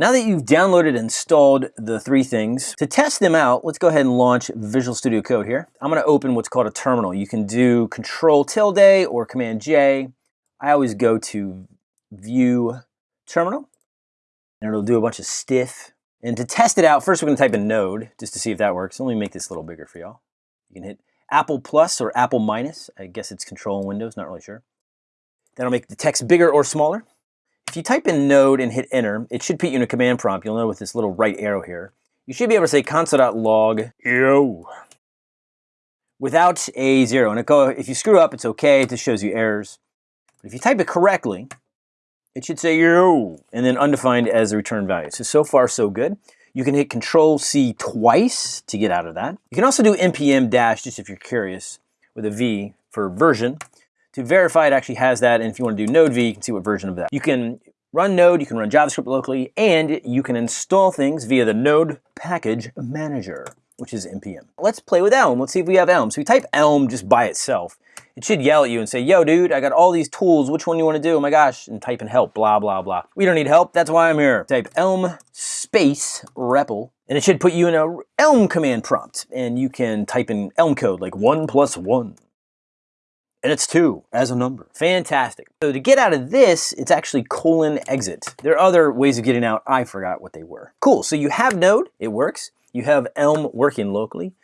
Now that you've downloaded and installed the three things, to test them out, let's go ahead and launch Visual Studio Code here. I'm gonna open what's called a terminal. You can do Control tilde or Command J. I always go to View Terminal, and it'll do a bunch of stiff. And to test it out, first we're gonna type in node, just to see if that works. Let me make this a little bigger for y'all. You can hit Apple plus or Apple minus. I guess it's control in Windows, not really sure. That'll make the text bigger or smaller. If you type in node and hit enter, it should put you in a command prompt. You'll know with this little right arrow here. You should be able to say console.log yo without a zero. And go, if you screw up, it's okay. It just shows you errors. But if you type it correctly, it should say yo and then undefined as the return value. So, so far so good. You can hit Control C twice to get out of that. You can also do npm dash, just if you're curious, with a V for version to verify it actually has that. And if you want to do node v, you can see what version of that. You can run node, you can run JavaScript locally, and you can install things via the node package manager, which is npm. Let's play with Elm. Let's see if we have Elm. So we type Elm just by itself. It should yell at you and say, yo, dude, I got all these tools. Which one you want to do? Oh my gosh. And type in help, blah, blah, blah. We don't need help. That's why I'm here. Type Elm space REPL, and it should put you in a Elm command prompt. And you can type in Elm code, like one plus one and it's two as a number. Fantastic. So to get out of this, it's actually colon exit. There are other ways of getting out. I forgot what they were. Cool, so you have Node, it works. You have Elm working locally.